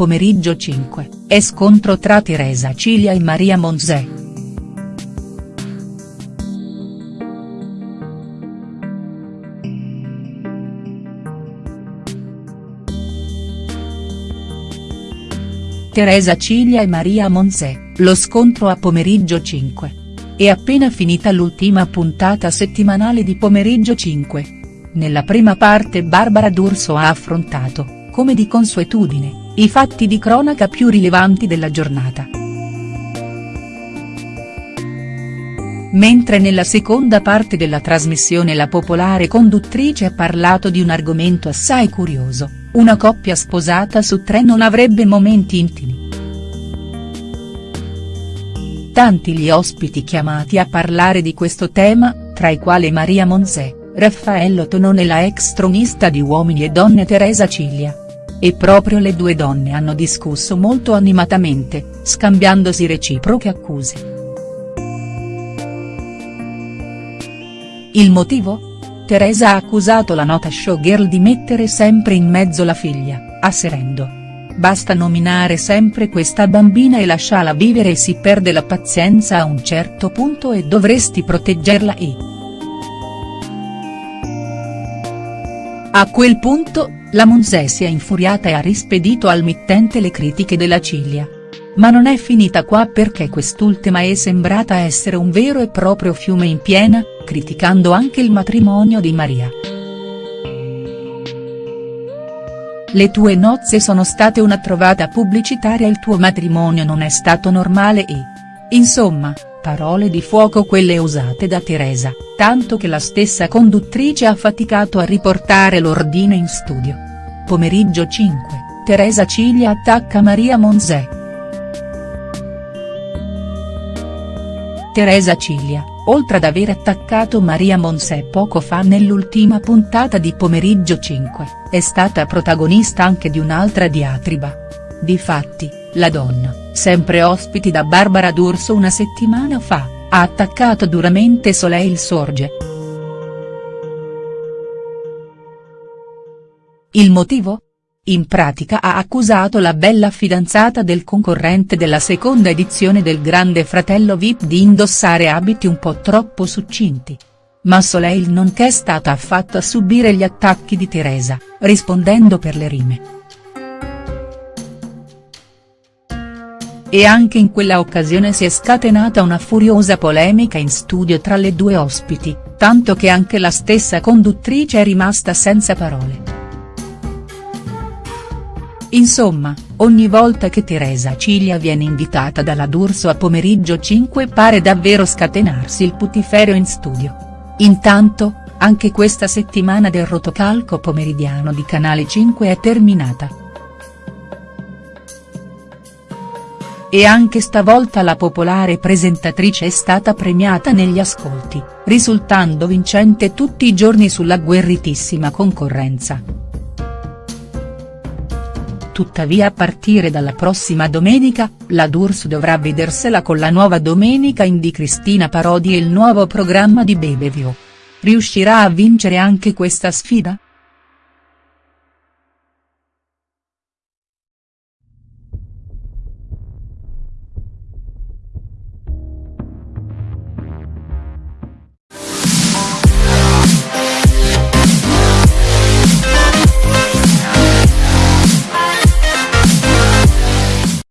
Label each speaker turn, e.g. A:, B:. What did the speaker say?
A: Pomeriggio 5, è scontro tra Teresa Cilia e Maria Monzè. Teresa Cilia e Maria Monzè, lo scontro a Pomeriggio 5. È appena finita l'ultima puntata settimanale di Pomeriggio 5. Nella prima parte Barbara D'Urso ha affrontato, come di consuetudine, i fatti di cronaca più rilevanti della giornata. Mentre nella seconda parte della trasmissione la popolare conduttrice ha parlato di un argomento assai curioso, una coppia sposata su tre non avrebbe momenti intimi. Tanti gli ospiti chiamati a parlare di questo tema, tra i quali Maria Monzè, Raffaello Tonone e la ex tronista di Uomini e Donne Teresa Ciglia. E proprio le due donne hanno discusso molto animatamente, scambiandosi reciproche accuse. Il motivo? Teresa ha accusato la nota showgirl di mettere sempre in mezzo la figlia, asserendo. Basta nominare sempre questa bambina e lasciala vivere e si perde la pazienza a un certo punto e dovresti proteggerla e. A quel punto, la Monzè si è infuriata e ha rispedito al mittente le critiche della Ciglia. Ma non è finita qua perché quest'ultima è sembrata essere un vero e proprio fiume in piena, criticando anche il matrimonio di Maria. Le tue nozze sono state una trovata pubblicitaria il tuo matrimonio non è stato normale e. Insomma, parole di fuoco quelle usate da Teresa, tanto che la stessa conduttrice ha faticato a riportare l'ordine in studio. Pomeriggio 5, Teresa Ciglia attacca Maria Monzè. Teresa Ciglia, oltre ad aver attaccato Maria Monzè poco fa nell'ultima puntata di Pomeriggio 5, è stata protagonista anche di un'altra diatriba. Difatti, la donna, sempre ospiti da Barbara D'Urso una settimana fa, ha attaccato duramente Soleil Sorge. Il motivo? In pratica ha accusato la bella fidanzata del concorrente della seconda edizione del Grande Fratello Vip di indossare abiti un po' troppo succinti. Ma Soleil non è stata affatto a subire gli attacchi di Teresa, rispondendo per le rime. E anche in quella occasione si è scatenata una furiosa polemica in studio tra le due ospiti, tanto che anche la stessa conduttrice è rimasta senza parole. Insomma, ogni volta che Teresa Ciglia viene invitata dalla D'Urso a pomeriggio 5 pare davvero scatenarsi il putiferio in studio. Intanto, anche questa settimana del rotocalco pomeridiano di Canale 5 è terminata. E anche stavolta la popolare presentatrice è stata premiata negli ascolti, risultando vincente tutti i giorni sulla guerritissima concorrenza. Tuttavia a partire dalla prossima domenica, la D'Urso dovrà vedersela con la nuova Domenica in di Cristina Parodi e il nuovo programma di Bebevio. Riuscirà a vincere anche questa sfida?.